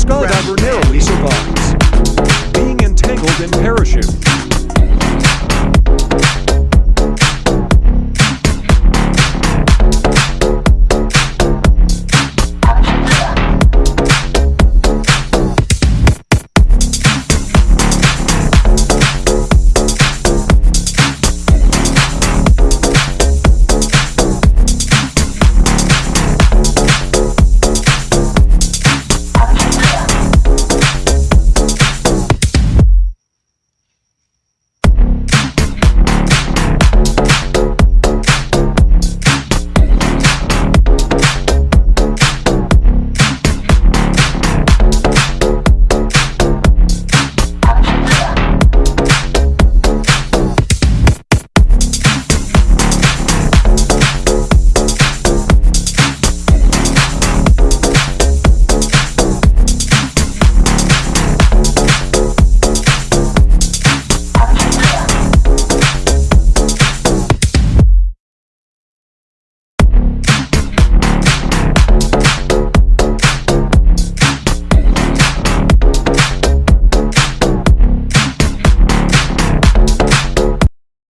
Scott narrowly survives, being entangled in parachute.